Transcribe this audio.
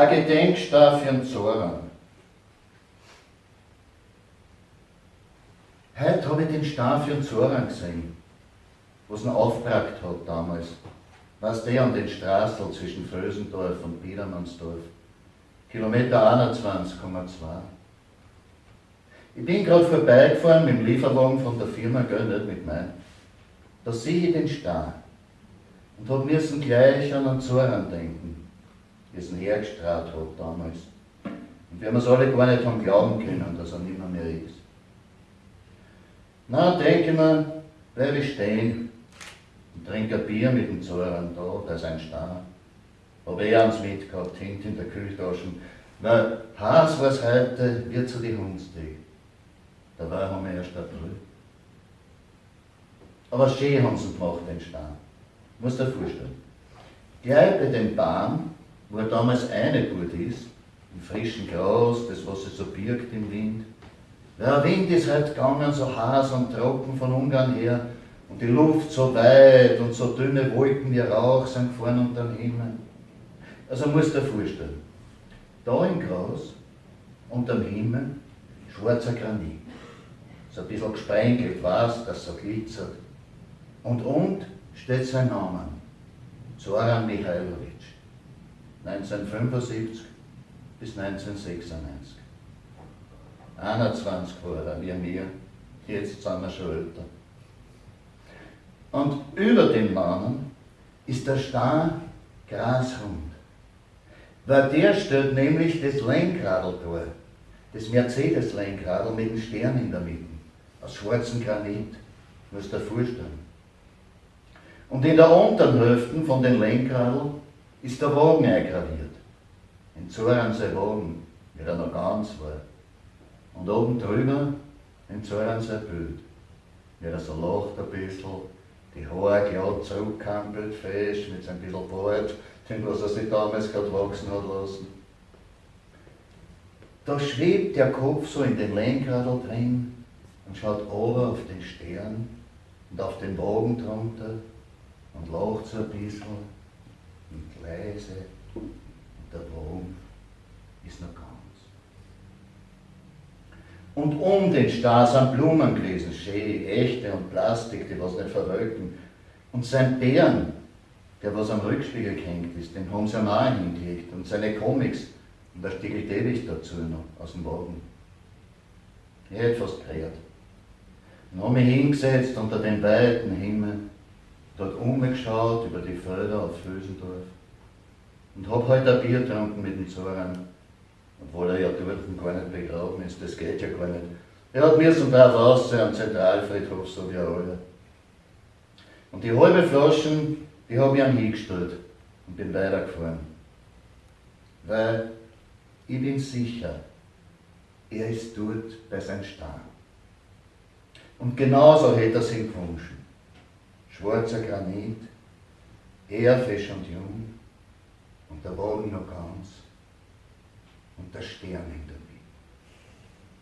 ein Gedenkstab für den Zoran. Heute habe ich den Stab für den Zoran gesehen, was ihn aufgebracht hat damals. Was der an den Straßen zwischen Frösendorf und Biedermannsdorf. Kilometer 21,2. Ich bin gerade vorbeigefahren mit dem Lieferwagen von der Firma, gell, nicht mit meinem. Da sehe ich den Star und hab müssen gleich an den Zoran denken, wie es hergestrahlt hat damals. Und wir haben es alle gar nicht haben glauben können, dass er nicht mehr, mehr ist. Na, denke ich mir, bleib ich stehen und trinke ein Bier mit dem Zoran da, da ist ein Star. Hab eh eins mitgehabt, hängt in der Kühltasche. Heiß war es heute, wird zu die Hundstag. Da war haben wir erst April. Aber schön haben sie gemacht, den Stein. Muss dir vorstellen. Gleich bei dem Baum, wo er damals eine gut ist, im frischen Gras, das was sich so birgt im Wind. Der Wind ist halt gegangen, so heiß und trocken von Ungarn her, und die Luft so weit und so dünne Wolken wie Rauch sind gefahren unter dem Himmel. Also musst du dir vorstellen, da im Gras, unter dem Himmel, schwarzer Granit. So ein bisschen gesprenkelt, weiß, dass so glitzert. Und und steht sein Name, Zoran Michailowitsch, 1975 bis 1996. 21 war er, wie mir, jetzt sind wir schon älter. Und über dem Namen ist der Star grasrund. Weil der stellt nämlich das Lenkradl vor, das Mercedes-Lenkradl mit dem Stern in der Mitte, aus schwarzem Granit, musst du dir vorstellen. Und in der unteren Hälfte von den Lenkradl ist der Wagen eingraviert. In Zoran sein Wagen, wie er noch ganz war. Und oben drüber in Zoran sein Bild, wie er so lacht ein bisschen, die Haare glatt zurückkampelt, fest, mit seinem bisschen Bart, den was er sich damals gerade wachsen hat lassen. Da schwebt der Kopf so in den Lenkradl drin und schaut oben auf den Stern und auf den Wagen drunter und lacht so ein bisschen und der Baum ist noch ganz. Und um den Star sind Blumen gewesen, schön, echte und Plastik, die was nicht verwelken. Und sein Bären, der was am Rückspiegel gehängt ist, den haben sie am auch hingelegt. Und seine Comics, und da stiegelt ewig dazu noch aus dem Wagen. Ich hätte fast gerät. Dann habe ich hingesetzt unter den weiten Himmel dort umgeschaut über die Felder auf Fösendorf und hab halt ein Bier getrunken mit dem Zoran, obwohl er ja dort gar nicht begraben ist, das geht ja gar nicht. Er hat mir zum Teil aussehen am Zentralfriedhof, so wie alle. Und die halbe Flaschen, die habe ich ihm hingestellt und bin weitergefahren. Weil ich bin sicher, er ist dort bei seinem Stein. Und genauso hätte er sich gewünscht schwarzer Granit, eher fesch und jung, der Wagen noch ganz, und der Stern in